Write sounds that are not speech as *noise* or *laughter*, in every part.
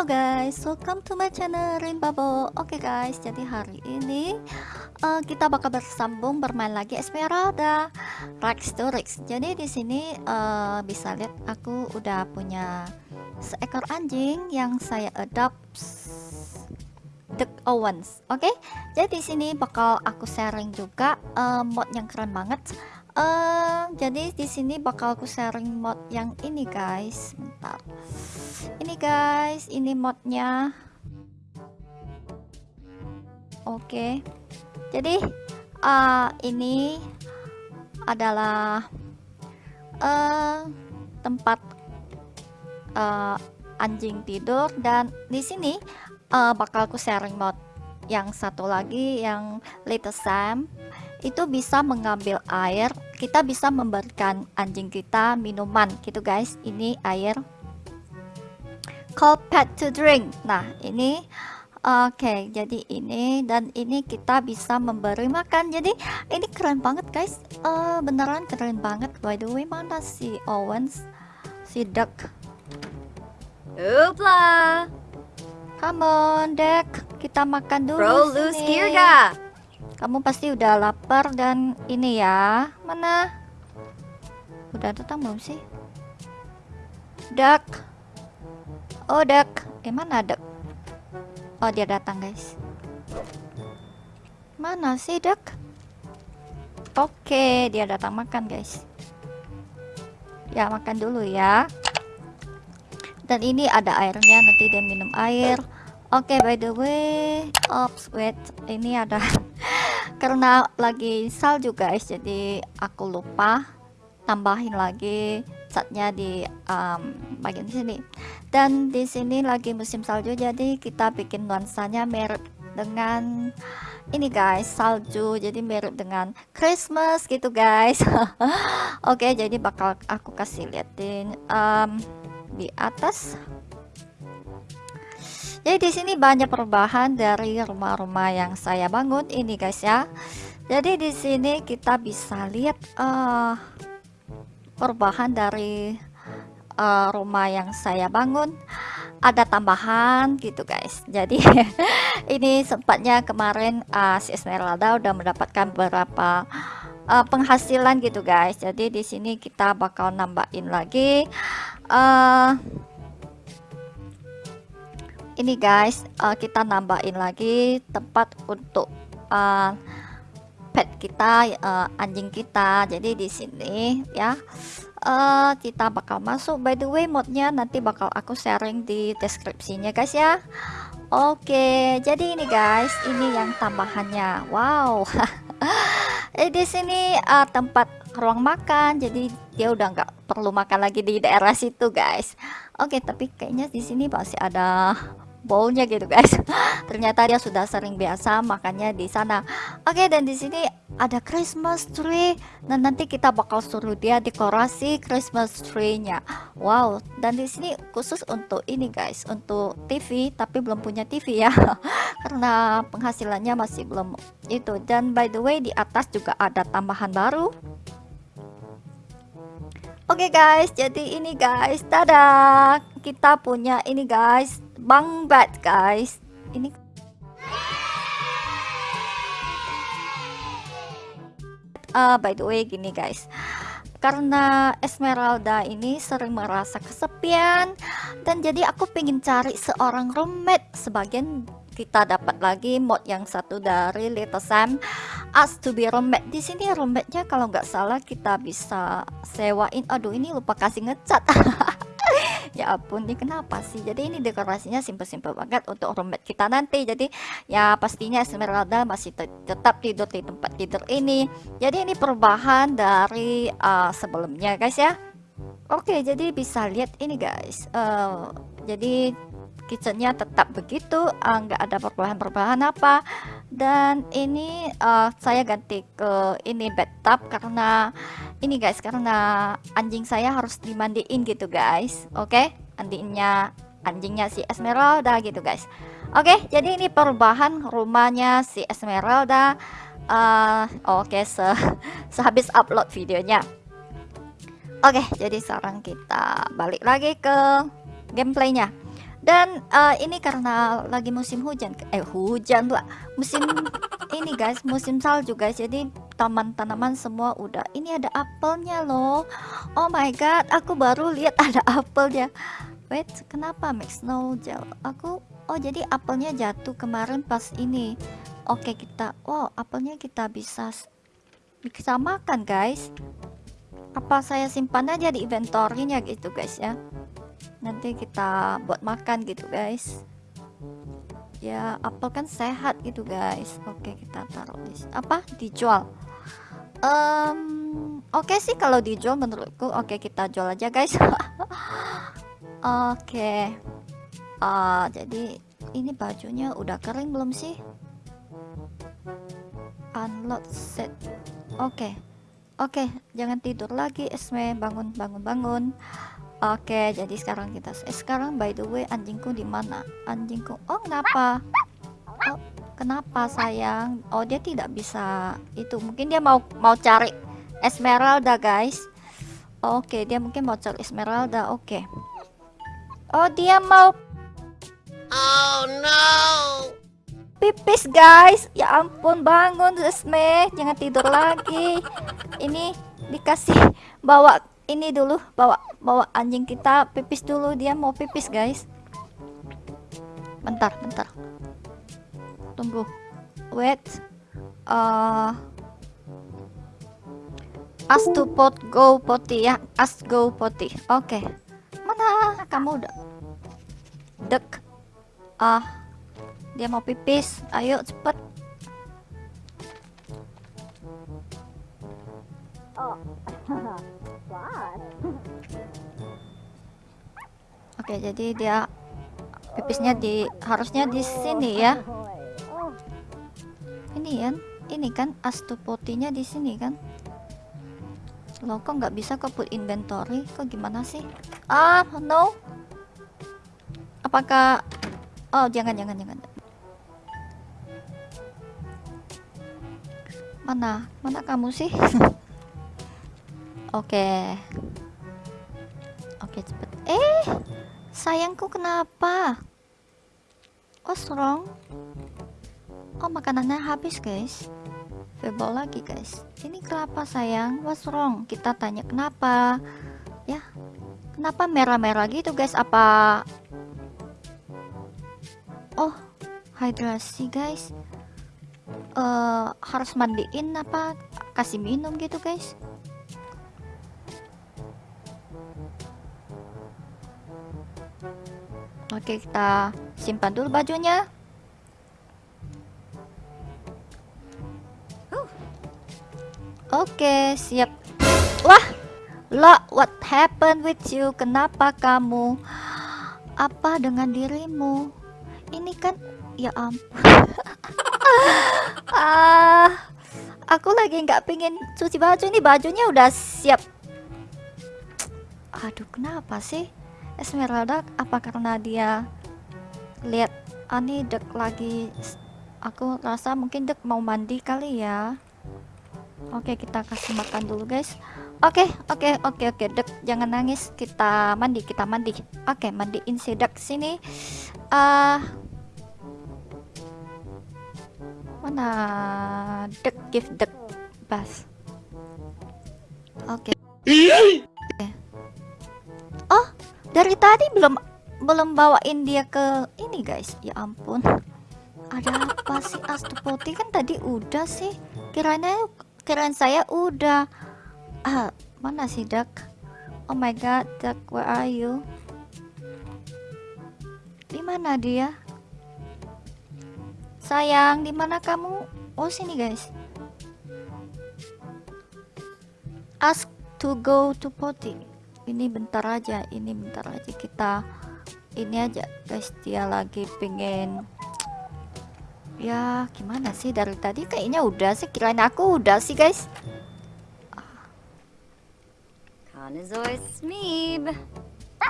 Hello guys, welcome to my channel Rinbabo. Oke okay guys, jadi hari ini uh, kita bakal bersambung bermain lagi Esmeralda Rex to Rex. Jadi di sini uh, bisa lihat aku udah punya seekor anjing yang saya adopt The Owens. Oke, okay? jadi di sini bakal aku sharing juga uh, mod yang keren banget. Uh, jadi di sini bakal aku sharing mod yang ini guys. Bentar ini guys ini modnya. Oke. Okay. jadi uh, ini adalah uh, tempat uh, anjing tidur dan di sini uh, bakal aku sharing mod yang satu lagi yang Little Sam. Itu bisa mengambil air kita bisa memberikan anjing kita minuman gitu guys. Ini air call pet to drink. Nah ini oke okay, jadi ini dan ini kita bisa memberi makan. Jadi ini keren banget guys. Uh, beneran keren banget. By the way mana si Owens? Si duck. Upla come on duck. Kita makan dulu Bro loose Kirga kamu pasti udah lapar dan ini ya. Mana? Udah datang belum sih? Duck Oh, Dek. Eh, mana Dek? Oh, dia datang, guys. Mana sih, Dek? Oke, dia datang makan, guys. Ya, makan dulu ya. Dan ini ada airnya, nanti dia minum air. Oke, by the way, ops, wait. Ini ada *laughs* karena lagi salju, guys. Jadi aku lupa tambahin lagi catnya di um, bagian sini. Dan di sini lagi musim salju jadi kita bikin nuansanya mirip dengan ini guys salju. Jadi mirip dengan Christmas gitu guys. *laughs* Oke okay, jadi bakal aku kasih liatin um, di atas. Jadi di sini banyak perubahan dari rumah-rumah yang saya bangun. Ini guys ya. Jadi di sini kita bisa lihat uh, perubahan dari uh, rumah yang saya bangun ada tambahan gitu guys. *laughs* Jadi ini sempatnya kemarin uh, si Esmeralda udah mendapatkan beberapa uh, penghasilan gitu guys. Jadi di sini kita bakal nambahin lagi uh, ini guys uh, kita nambahin lagi tempat untuk uh, pet kita uh, anjing kita. Jadi di sini ya uh, kita bakal masuk. By the way modnya nanti bakal aku sharing di deskripsinya guys ya. Oke jadi ini guys ini yang tambahannya. Wow. *laughs* Eh, di sini uh, tempat ruang makan. Jadi dia udah nggak perlu makan lagi di daerah situ guys. Oke tapi kayaknya di sini masih ada bowlnya gitu guys. *laughs* Ternyata dia sudah sering biasa makannya di sana. Oke okay, dan di sini ada Christmas tree. Dan nanti kita bakal suruh dia dekorasi Christmas tree-nya. Wow dan di sini khusus untuk ini guys untuk TV tapi belum punya TV ya. *laughs* Karena penghasilannya masih belum itu. Dan by the way di atas juga ada tambahan baru. Oke okay guys, jadi ini guys, dadah. Kita punya ini guys, bang bed guys. Ini uh, by the way gini guys. Karena Esmeralda ini sering merasa kesepian dan jadi aku pengen cari seorang roommate sebagian kita dapat lagi mod yang satu dari Little Sam. Us to be roommate. Di sini roommate-nya kalau nggak salah kita bisa sewain. Aduh ini lupa kasih ngecat *laughs* ya ampun ini kenapa sih? Jadi ini dekorasinya simpel-simpel banget untuk roommate kita nanti. Jadi ya pastinya Esmeralda masih te tetap tidur di tempat tidur ini. Jadi ini perubahan dari uh, sebelumnya guys ya. Oke jadi bisa lihat ini guys. Uh, jadi kitchennya tetap begitu uh, nggak uh, ada perubahan-perubahan apa. Dan ini uh, saya ganti ke ini bathtub karena ini guys karena anjing saya harus dimandiin gitu guys. Oke? Okay? anjingnya anjingnya si Esmeralda gitu guys. Oke okay, jadi ini perubahan rumahnya si Esmeralda. Uh, oke okay, se *laughs* sehabis upload videonya. Oke okay, jadi sekarang kita balik lagi ke gameplaynya. Dan uh, ini karena lagi musim hujan. Eh hujan lah musim ini guys musim salju guys jadi taman tanaman semua udah. Ini ada apelnya loh. Oh my god aku baru lihat *laughs* ada apelnya. Wait kenapa make snow gel aku oh jadi apelnya jatuh kemarin pas ini. Oke kita wow apelnya kita bisa bisa makan guys. Apa saya simpan aja di inventory-nya gitu guys ya. Nanti kita buat makan gitu guys ya apel kan sehat gitu guys oke kita taruh di apa dijual um, oke sih kalau dijual menurutku oke kita jual aja guys *laughs* Oke. Okay. Uh, jadi ini bajunya udah kering belum sih? Unload set. Oke. Okay. Oke, okay, jangan tidur lagi Esme, bangun bangun bangun. Oke, jadi sekarang kita eh, sekarang by the way anjingku di mana? Anjingku. Oh, kenapa? Oh, kenapa sayang? Oh, dia tidak bisa itu. Mungkin dia mau mau cari Esmeralda, guys. Oke, okay, dia mungkin mau cari Esmeralda. Oke. Okay. Oh, dia mau Oh no. Pipis, guys. Ya ampun, bangun, Esme. Jangan tidur lagi. Ini dikasih bawa ini dulu, bawa bawa anjing kita pipis dulu. Dia mau pipis, guys. Bentar, bentar. Tunggu. Wait. Uh, As to pot go potty ya. As go potty. Oke. Okay mana kamu udah dek ah dia mau pipis ayo cepet oh Oke, jadi dia pipisnya di harusnya di sini ya. Ini kan, ini kan astupotinya di sini kan. Lo kok nggak bisa ke put inventory? Kok gimana sih? Ah, no. Apakah Oh, jangan jangan jangan. Mana? Mana kamu sih? *laughs* Oke. Oke, sayangku kenapa? What's wrong? Oh, makanannya habis, guys. Febol lagi, guys. Ini kenapa, sayang? What's wrong? Kita tanya kenapa. Ya, Kenapa merah-merah gitu guys? Apa Oh, hidrasi guys. Uh, harus mandiin apa kasih minum gitu guys? Oke, kita simpan dulu bajunya. Oke, siap. Wah, Lo, what happened with you? Kenapa kamu? Apa dengan dirimu? Ini kan, ya ampun. *laughs* ah, aku lagi nggak pingin cuci baju ini. Bajunya udah siap. Aduh, kenapa sih? Esmeralda, apa karena dia lihat Ani dek lagi? Aku rasa mungkin dek mau mandi kali ya. Oke, kita kasih makan dulu, guys. Oke, oke, oke, oke, dek, jangan nangis. Kita mandi, kita mandi. Oke, mandiin si dek sini. Uh, mana dek give dek bas. Oke. Dari tadi belum belum bawain dia ke ini guys. Ya ampun. Ada apa sih? Astupoti kan tadi udah sih. Kiranya kirain saya udah. Ah mana sih duck oh my god duck where are you? Di mana dia? Sayang di mana kamu? Oh sini guys. Ask to go to potty ini bentar aja ini bentar aja kita ini aja guys dia lagi pengen ya gimana sih dari tadi kayaknya udah sih kirain aku udah sih guys Smeeb.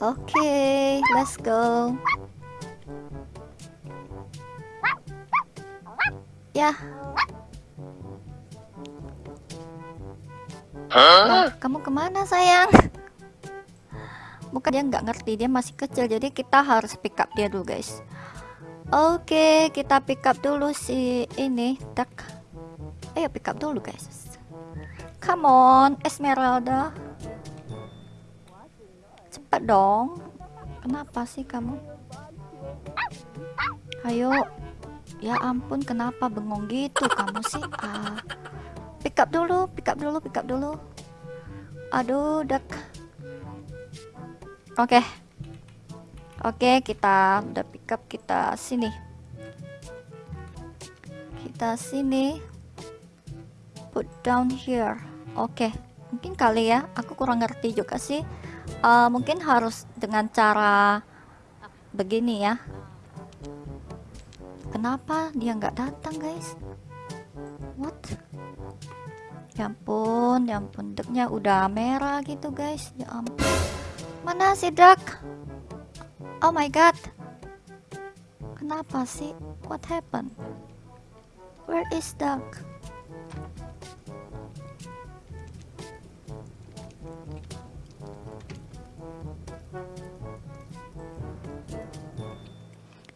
Okay, let's go. Ya. Huh? Nah, kamu ke mana sayang? Bukan dia nggak ngerti, dia masih kecil, jadi kita harus pick up dia dulu guys. Oke, kita pick up dulu si ini, duck. Ayo pick up dulu guys. Come on, Esmeralda. Cepat dong. Kenapa sih kamu? Ayo. Ya ampun, kenapa bengong gitu kamu sih? Ah. Pick up dulu, pick up dulu, pick up dulu. Aduh, duck. Oke. Oke, kita udah pick up kita sini. Kita sini. Put down here. Oke. Mungkin kali ya, aku kurang ngerti juga sih. Uh, mungkin harus dengan cara begini ya. Kenapa dia nggak datang, guys? What? Ya ampun, ya ampun, deknya udah merah gitu, guys. Ya ampun. Mana si duck? Oh my god. Kenapa sih? What happened? Where is duck?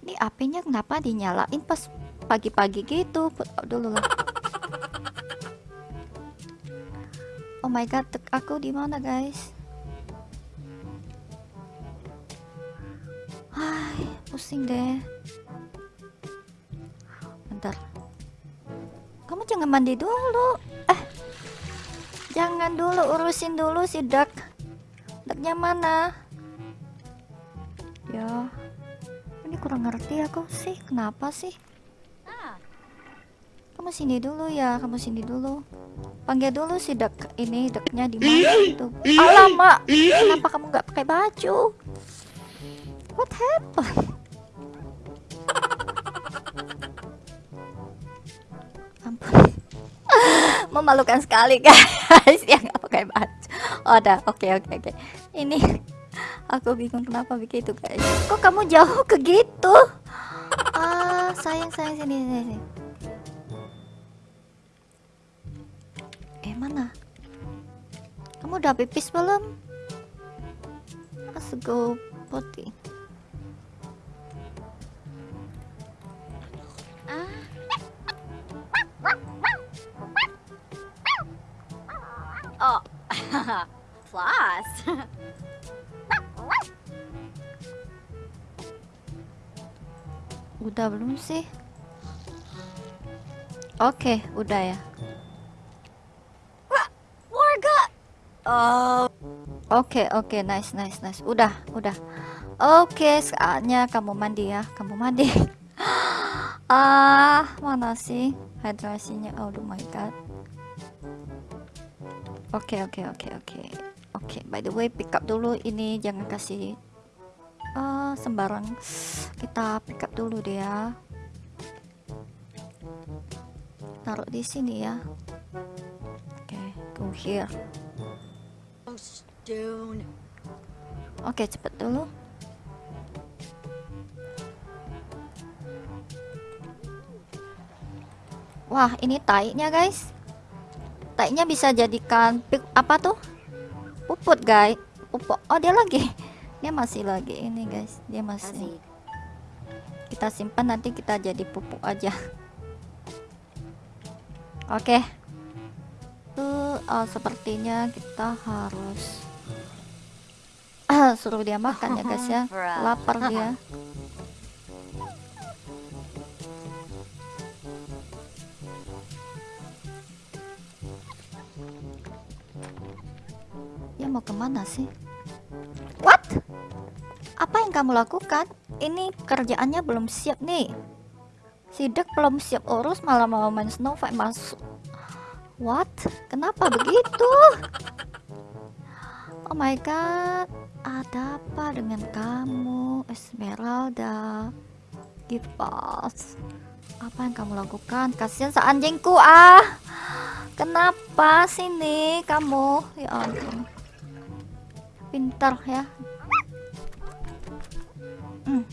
Ini apinya kenapa dinyalain pas pagi-pagi gitu? Put dulu lah. Oh my god, aku di mana guys? Pusing deh. Bentar. Kamu jangan mandi dulu. Eh. Jangan dulu urusin dulu si duck. Ducknya mana? Ya. Ini kurang ngerti aku sih. Kenapa sih? Kamu sini dulu ya, kamu sini dulu. Panggil dulu si duck ini, ducknya di mana itu? Alamak, kenapa kamu nggak pakai baju? What happened? Ampun. *laughs* Memalukan sekali guys *laughs* yang nggak pakai baju. Oh, ada. Oke, okay, oke, okay, oke. Okay. Ini *laughs* aku bingung kenapa begitu guys. Kok kamu jauh ke gitu? Ah, sayang sayang sini sini. Eh, mana? Kamu udah pipis belum? Let's go potty. Oh, *laughs* floss. udah belum sih? Oke, okay, udah ya. Warga. Oh. Oke, okay, oke, okay, nice, nice, nice. Udah, udah. Oke, okay, saatnya kamu mandi ya. Kamu mandi. *laughs* ah, mana sih hidrasinya? Oh my god. Oke, okay, oke, okay, oke, okay, oke. Okay. Oke, okay, by the way, pick up dulu ini jangan kasih uh, sembarang. Kita pick up dulu deh ya. Taruh di sini ya. Oke, okay, go here. Stone. Oke, okay, cepet dulu. Wah, ini taiknya guys. Taiknya bisa jadikan pik apa tuh? Puput guys. Pupuk. Oh, dia lagi. Dia masih lagi ini guys. Dia masih. Kita simpan nanti kita jadi pupuk aja. Oke. Okay. Tuh, oh, sepertinya kita harus *clears throat* suruh dia makan ya guys ya. *laughs* Lapar dia. *laughs* mau ke mana sih? What? Apa yang kamu lakukan? Ini kerjaannya belum siap nih. Sidak belum siap urus malah mau main Snow White masuk. What? Kenapa begitu? Oh my god. Ada apa dengan kamu, Esmeralda? Gipas. Apa yang kamu lakukan? Kasihan seanjingku ah. Kenapa sini kamu? Ya ampun. Pintar ya. Hmm.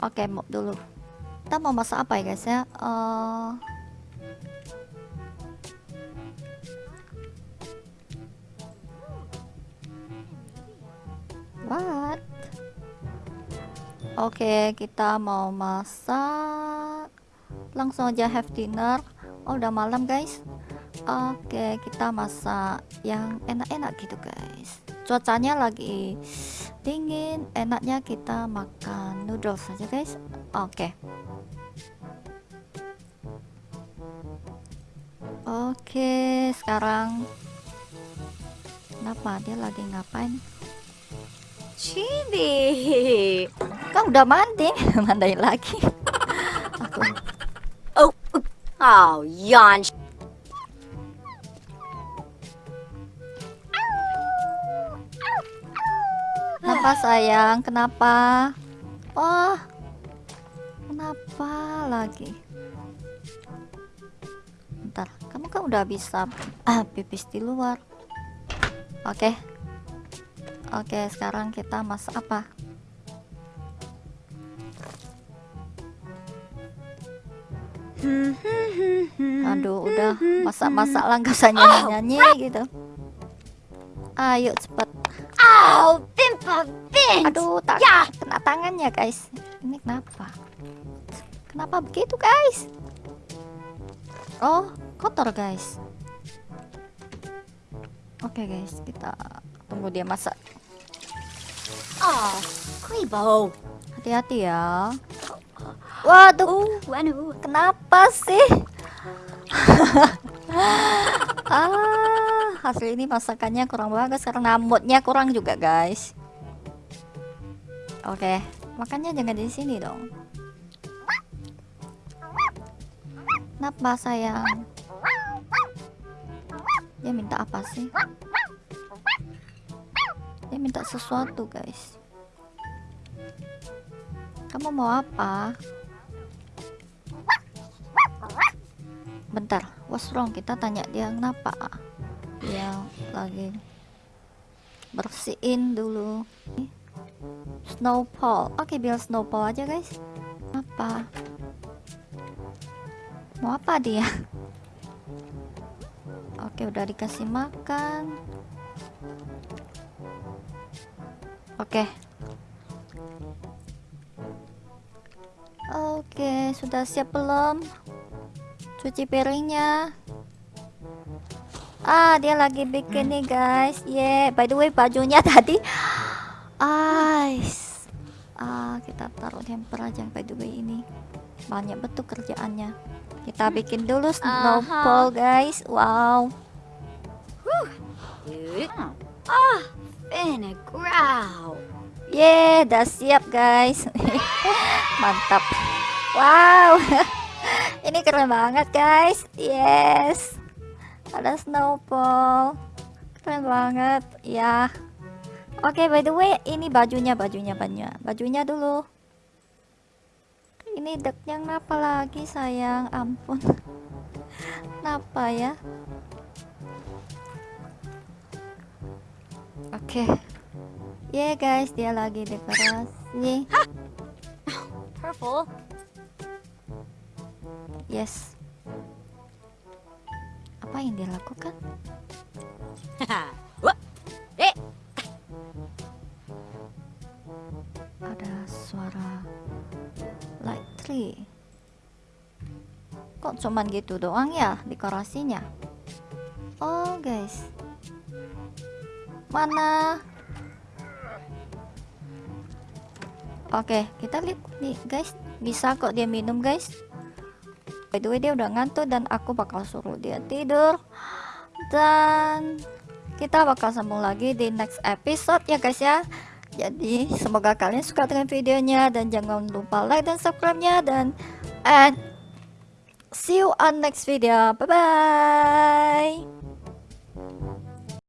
Oke, okay, mau dulu. Kita mau masak apa ya guys ya? Uh... What? Oke, kita mau masak. Langsung aja have dinner. Oh, udah malam, guys. Oke, kita masak yang enak-enak gitu, guys. Cuacanya lagi dingin, enaknya kita makan noodles saja, guys. Oke. Oke, sekarang kenapa dia lagi ngapain? Chibi. Kan udah mandi, *laughs* mandain lagi. Aku *laughs* Oh, oh, yawn. Kenapa sayang? Kenapa? Oh, kenapa lagi? Bentar, kamu kan udah bisa ah, pipis di luar. Oke, oke. Sekarang kita masak apa? Aduh, udah masak-masak lah, gak usah *laughs* nyanyi-nyanyi gitu. Ayo cepet. Oh, Bimpa Bint. Aduh, tak Ya. kena tangannya guys. Ini kenapa? Kenapa begitu guys? Oh, kotor guys. Oke guys, kita tunggu dia masak. Oh. Hati-hati ya. Waduh, Oh, kenapa sih? *laughs* ah, hasil ini masakannya kurang bagus karena moodnya kurang juga guys. Oke, makannya jangan di sini dong. Kenapa sayang? Dia minta apa sih? Dia minta sesuatu guys. Kamu mau apa? Bentar, what's wrong? Kita tanya dia kenapa? Dia lagi bersihin dulu. Snowball. Oke, biar snowball aja, guys. Apa? Mau apa dia? Oke, udah dikasih makan. Oke. Oke, sudah siap belum? Cuci piringnya. Ah, dia lagi bikin nih, guys. Yeah, by the way, bajunya *laughs* tadi ice. Ah, kita taruh hamper aja by the way ini. Banyak betul kerjaannya. Kita bikin dulu snowball, guys. Wow. Ah, Benegrow. Yeah, udah siap guys. *laughs* Mantap. Wow. *laughs* Ini keren banget guys. Yes. Ada snowball. Keren banget. Ya. Oke, by the way, ini bajunya, bajunya, bajunya. Bajunya dulu. Ini deknya kenapa lagi sayang? Ampun. *laughs* Kenapa ya? Oke. Yeah guys, dia lagi dekorasi. Purple. Yes. Apa yang dia lakukan? *laughs* Eh, Ada suara light tree. Kok cuman gitu doang ya dekorasinya? Oh guys. Mana? Oke, kita lihat nih guys. Bisa kok dia minum guys. By the way dia udah ngantuk dan aku bakal suruh dia tidur. Dan kita bakal sambung lagi di next episode ya guys ya. Jadi semoga kalian suka dengan videonya dan jangan lupa like dan subscribe-nya dan and see you on next video. Bye bye.